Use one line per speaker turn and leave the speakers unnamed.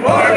Bora,